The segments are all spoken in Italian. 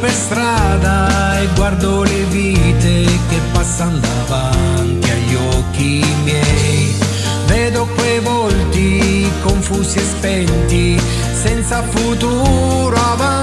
Per strada e guardo le vite che passano davanti agli occhi miei. Vedo quei volti confusi e spenti, senza futuro avanti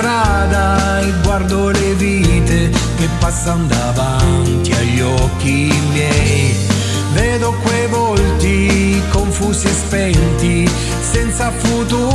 strada e guardo le vite che passano davanti agli occhi miei. Vedo quei volti confusi e spenti, senza futuro.